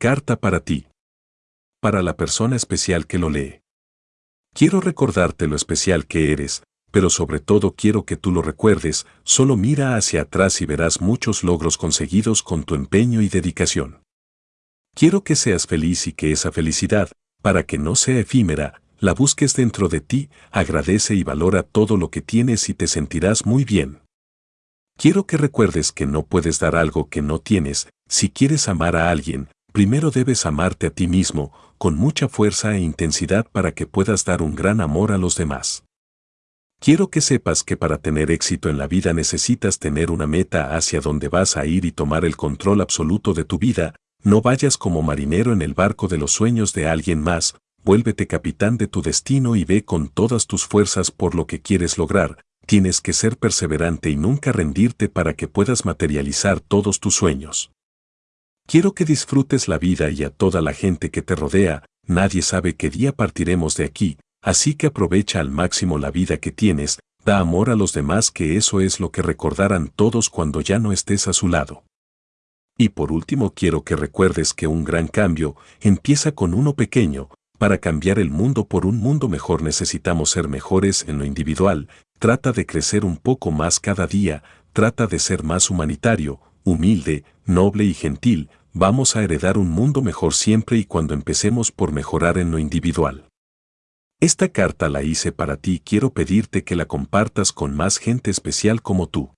Carta para ti. Para la persona especial que lo lee. Quiero recordarte lo especial que eres, pero sobre todo quiero que tú lo recuerdes, solo mira hacia atrás y verás muchos logros conseguidos con tu empeño y dedicación. Quiero que seas feliz y que esa felicidad, para que no sea efímera, la busques dentro de ti, agradece y valora todo lo que tienes y te sentirás muy bien. Quiero que recuerdes que no puedes dar algo que no tienes, si quieres amar a alguien, primero debes amarte a ti mismo, con mucha fuerza e intensidad para que puedas dar un gran amor a los demás. Quiero que sepas que para tener éxito en la vida necesitas tener una meta hacia donde vas a ir y tomar el control absoluto de tu vida, no vayas como marinero en el barco de los sueños de alguien más, vuélvete capitán de tu destino y ve con todas tus fuerzas por lo que quieres lograr, tienes que ser perseverante y nunca rendirte para que puedas materializar todos tus sueños. Quiero que disfrutes la vida y a toda la gente que te rodea, nadie sabe qué día partiremos de aquí, así que aprovecha al máximo la vida que tienes, da amor a los demás que eso es lo que recordarán todos cuando ya no estés a su lado. Y por último quiero que recuerdes que un gran cambio empieza con uno pequeño, para cambiar el mundo por un mundo mejor necesitamos ser mejores en lo individual, trata de crecer un poco más cada día, trata de ser más humanitario, humilde, noble y gentil, vamos a heredar un mundo mejor siempre y cuando empecemos por mejorar en lo individual. Esta carta la hice para ti y quiero pedirte que la compartas con más gente especial como tú.